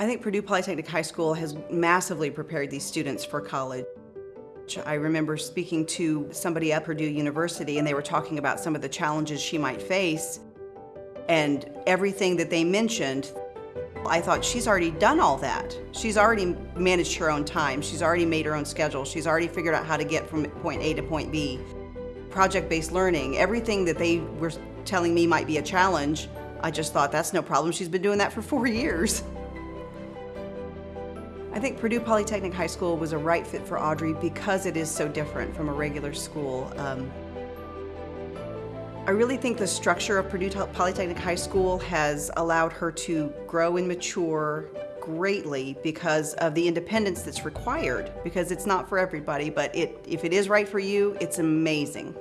I think Purdue Polytechnic High School has massively prepared these students for college. I remember speaking to somebody at Purdue University and they were talking about some of the challenges she might face and everything that they mentioned, I thought she's already done all that. She's already managed her own time. She's already made her own schedule. She's already figured out how to get from point A to point B. Project-based learning, everything that they were telling me might be a challenge, I just thought that's no problem. She's been doing that for four years. I think Purdue Polytechnic High School was a right fit for Audrey because it is so different from a regular school. Um, I really think the structure of Purdue Polytechnic High School has allowed her to grow and mature greatly because of the independence that's required because it's not for everybody but it if it is right for you it's amazing